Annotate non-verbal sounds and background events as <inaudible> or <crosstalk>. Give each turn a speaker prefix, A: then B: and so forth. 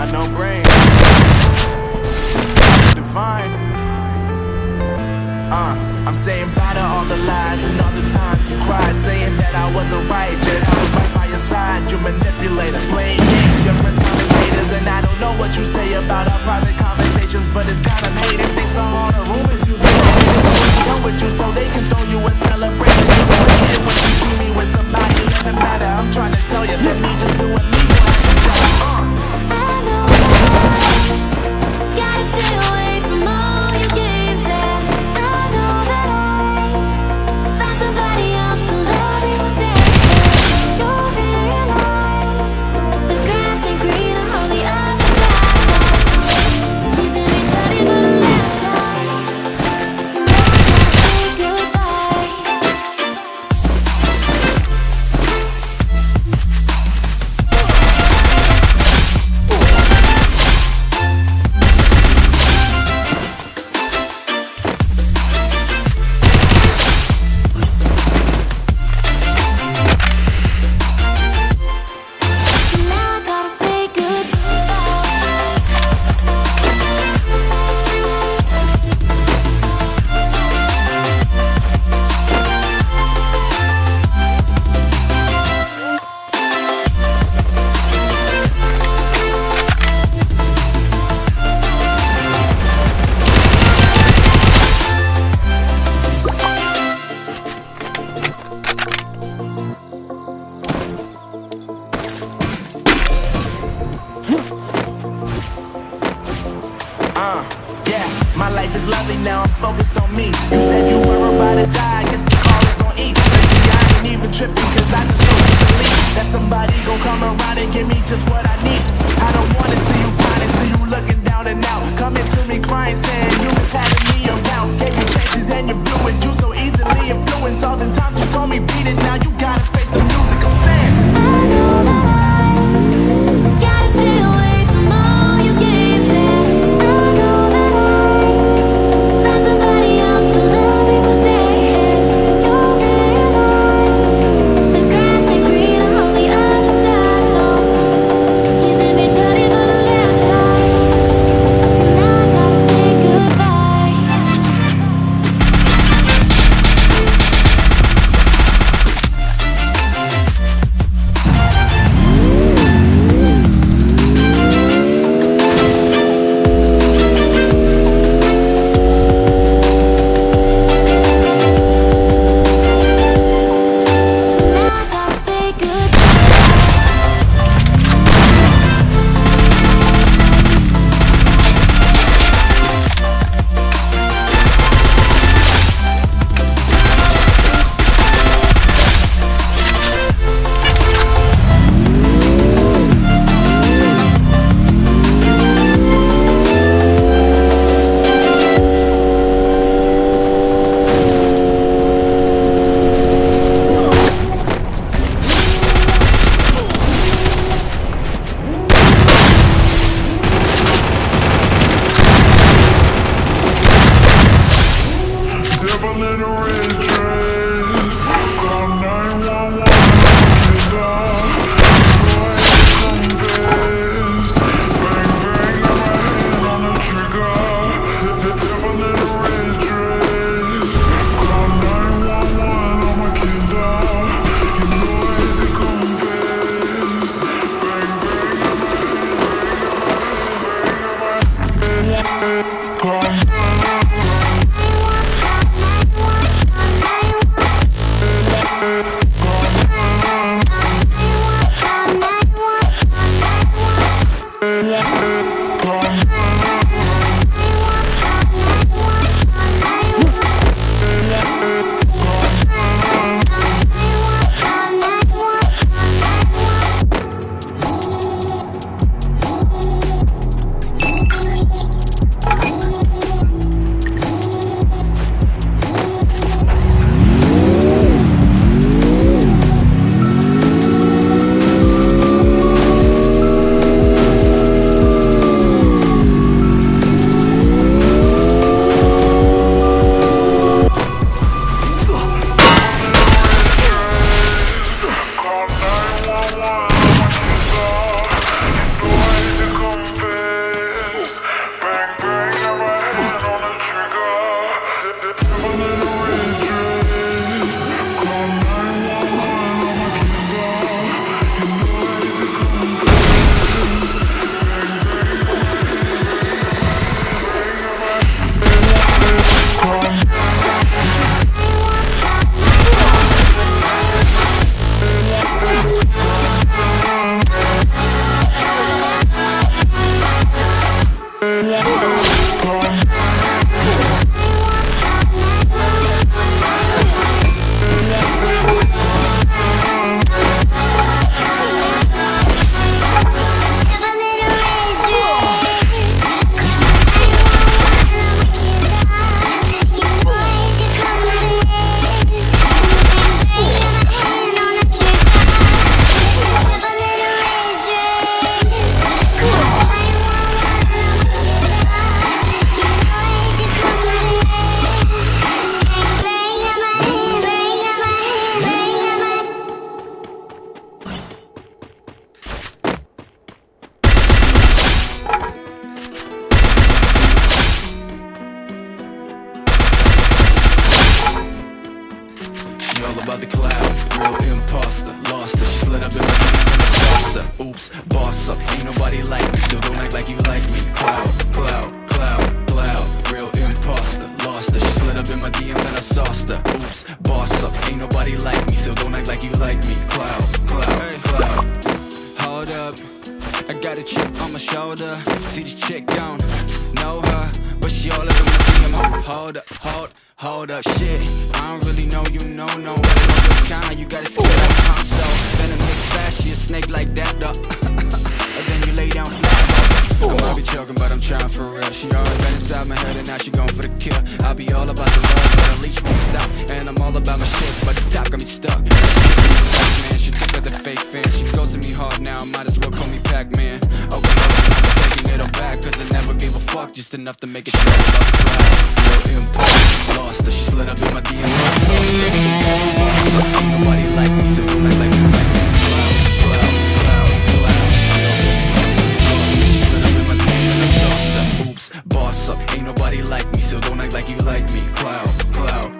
A: Unknown brain. Divine. Uh, I'm saying bye to all the lies and all the times you cried, saying that I wasn't right, yet I was right by your side. You manipulator, playing games, your friends commentators, and I don't know what you say about our private conversations, but it's kind of hated my life is lovely now, I'm focused on me. You said you were about to die, I guess the call is on E. See, I ain't even tripping, cause I just to believe that somebody gon' come around and give me just what I need. I don't wanna
B: about the cloud. Real imposter, lost her. She slid up in my DM and I sauced her. Oops, boss up. Ain't nobody like me, so don't act like you like me. Cloud, cloud, cloud, cloud. Real imposter, lost her. She slid up in my DM and I sauced her. Oops, boss up. Ain't nobody like me, so don't act like you like me. Cloud, cloud, cloud. Hold up. I got a chip on my shoulder. See this chick don't know her, but she all up in my DM. Hold, hold up, hold, up, shit. I don't really know you, no, no. This kind, you gotta see that I'm console. Venom mix fast, she a snake like that, though. <laughs> and then you lay down flat. I might be joking, but I'm trying for real. She already been inside my head, and now she going for the kill. I'll be all about the love, but the leash won't stop. And I'm all about my shit, but the top got me stuck. Man, she took her the fake fan. She goes to me hard now, might as well call me Pac-Man. Oh, get her back Cause I never gave a fuck Just enough to make it feel like No impulse, lost her She slid up in my DMs Nobody like me, so you might like me. Like me Boss up, ain't nobody like me, so don't act like you like me. Cloud, cloud.